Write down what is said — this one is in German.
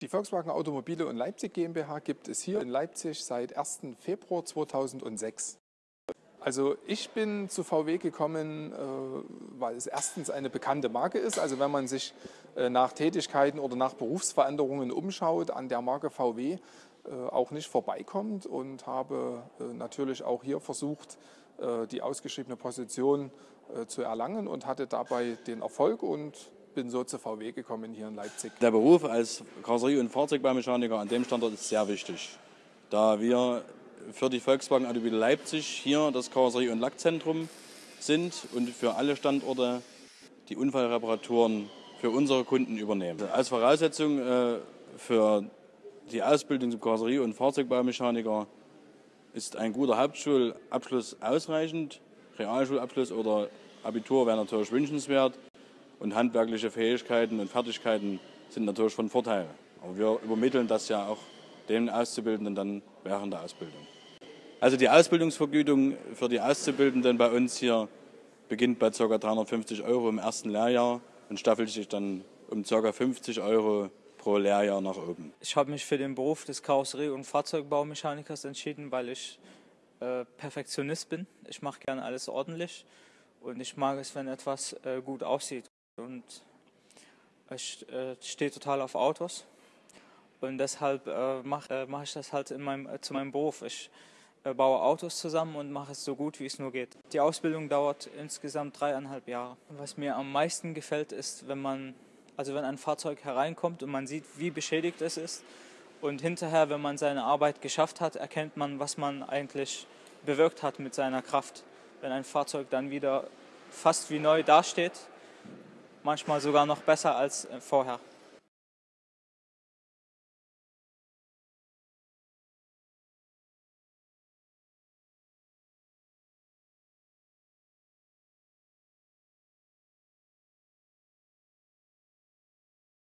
Die Volkswagen Automobile und Leipzig GmbH gibt es hier in Leipzig seit 1. Februar 2006. Also ich bin zu VW gekommen, äh, weil es erstens eine bekannte Marke ist. Also wenn man sich äh, nach Tätigkeiten oder nach Berufsveränderungen umschaut, an der Marke VW äh, auch nicht vorbeikommt und habe natürlich auch hier versucht, die ausgeschriebene Position zu erlangen und hatte dabei den Erfolg und bin so zu VW gekommen hier in Leipzig. Der Beruf als Karosserie- und Fahrzeugbaumechaniker an dem Standort ist sehr wichtig, da wir für die Volkswagen Automobile Leipzig hier das Karosserie- und Lackzentrum sind und für alle Standorte die Unfallreparaturen für unsere Kunden übernehmen. Als Voraussetzung äh, für die Ausbildung zum Karosserie- und Fahrzeugbaumechaniker ist ein guter Hauptschulabschluss ausreichend. Realschulabschluss oder Abitur wäre natürlich wünschenswert und handwerkliche Fähigkeiten und Fertigkeiten sind natürlich von Vorteil. Aber wir übermitteln das ja auch den Auszubildenden dann während der Ausbildung. Also die Ausbildungsvergütung für die Auszubildenden bei uns hier beginnt bei ca. 350 Euro im ersten Lehrjahr und staffelt sich dann um ca. 50 Euro pro Lehrjahr nach oben. Ich habe mich für den Beruf des Karosserie- und Fahrzeugbaumechanikers entschieden, weil ich äh, Perfektionist bin. Ich mache gerne alles ordentlich und ich mag es, wenn etwas äh, gut aussieht. Und ich äh, stehe total auf Autos. Und deshalb äh, mache äh, mach ich das halt in meinem, äh, zu meinem Beruf. Ich äh, baue Autos zusammen und mache es so gut, wie es nur geht. Die Ausbildung dauert insgesamt dreieinhalb Jahre. Was mir am meisten gefällt, ist, wenn man, also wenn ein Fahrzeug hereinkommt und man sieht, wie beschädigt es ist. Und hinterher, wenn man seine Arbeit geschafft hat, erkennt man, was man eigentlich bewirkt hat mit seiner Kraft. Wenn ein Fahrzeug dann wieder fast wie neu dasteht, manchmal sogar noch besser als äh, vorher.